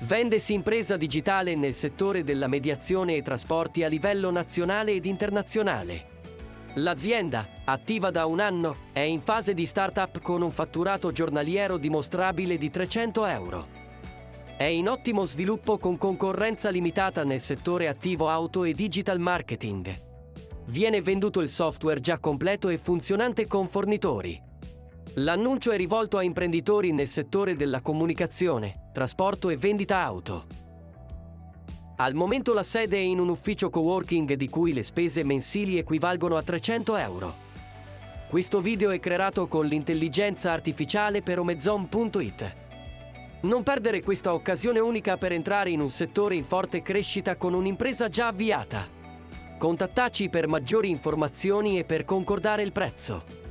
Vendesi impresa digitale nel settore della mediazione e trasporti a livello nazionale ed internazionale. L'azienda, attiva da un anno, è in fase di start-up con un fatturato giornaliero dimostrabile di 300 euro. È in ottimo sviluppo con concorrenza limitata nel settore attivo auto e digital marketing. Viene venduto il software già completo e funzionante con fornitori. L'annuncio è rivolto a imprenditori nel settore della comunicazione, trasporto e vendita auto. Al momento la sede è in un ufficio coworking di cui le spese mensili equivalgono a 300 euro. Questo video è creato con l'intelligenza artificiale per omezon.it. Non perdere questa occasione unica per entrare in un settore in forte crescita con un'impresa già avviata. Contattaci per maggiori informazioni e per concordare il prezzo.